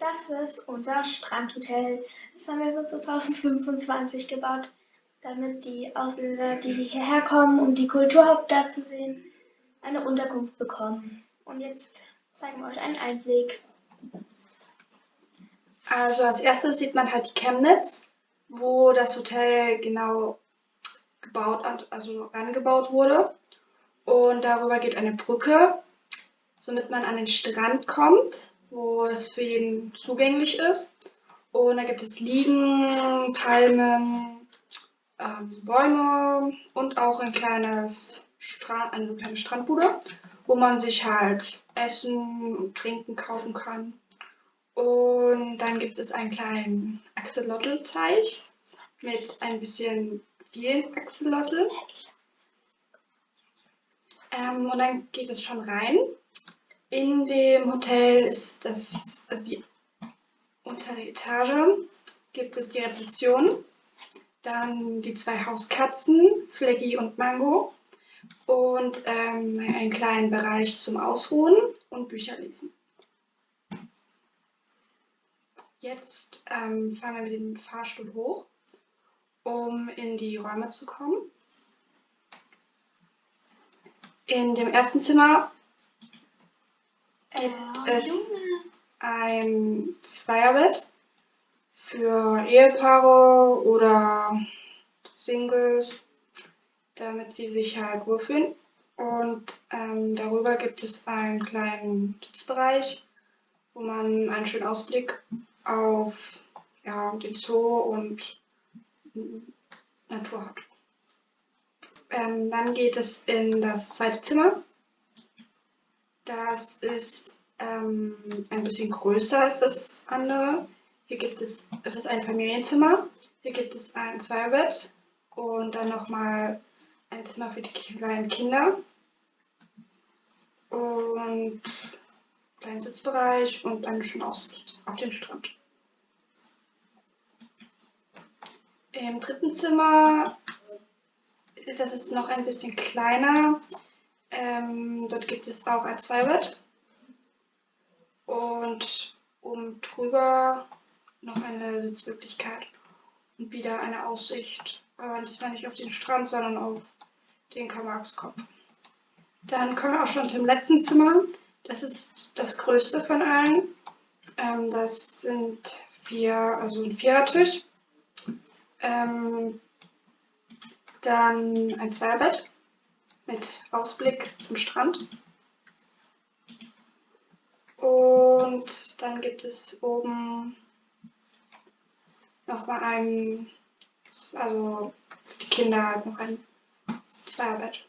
Das ist unser Strandhotel. Das haben wir für 2025 gebaut, damit die Ausländer, die hierher kommen, um die Kulturhauptstadt zu sehen, eine Unterkunft bekommen. Und jetzt zeigen wir euch einen Einblick. Also als erstes sieht man halt die Chemnitz, wo das Hotel genau gebaut, also rangebaut wurde. Und darüber geht eine Brücke, somit man an den Strand kommt wo es für jeden zugänglich ist. Und da gibt es Liegen, Palmen, ähm, Bäume und auch ein kleines Strand, eine kleine Strandbude, wo man sich halt Essen und Trinken kaufen kann. Und dann gibt es einen kleinen Axolotl-Teich mit ein bisschen vielen Axolotl. Ähm, und dann geht es schon rein in dem Hotel ist das, also die untere Etage, gibt es die Rezeption, dann die zwei Hauskatzen, Fleggy und Mango und ähm, einen kleinen Bereich zum Ausruhen und Bücher lesen. Jetzt ähm, fahren wir mit dem Fahrstuhl hoch, um in die Räume zu kommen. In dem ersten Zimmer es ein Zweierbett für Ehepaare oder Singles, damit sie sich halt wohlfühlen. Und ähm, darüber gibt es einen kleinen Sitzbereich, wo man einen schönen Ausblick auf ja, den Zoo und Natur hat. Ähm, dann geht es in das zweite Zimmer. Das ist ähm, ein bisschen größer als das andere. Hier gibt es, es ist ein Familienzimmer. Hier gibt es ein Zweibett und dann nochmal ein Zimmer für die kleinen Kinder. Und kleinen Sitzbereich und eine schöne Aussicht auf den Strand. Im dritten Zimmer ist das ist noch ein bisschen kleiner. Ähm, dort gibt es auch ein Zweibett und oben drüber noch eine Sitzmöglichkeit und wieder eine Aussicht, aber diesmal nicht auf den Strand, sondern auf den Karl-Marx-Kopf. Dann kommen wir auch schon zum letzten Zimmer. Das ist das größte von allen. Ähm, das sind vier, also ein Vierertisch. Ähm, dann ein Zweierbett mit Ausblick zum Strand. Und dann gibt es oben nochmal ein, also für die Kinder noch ein Zweierbett.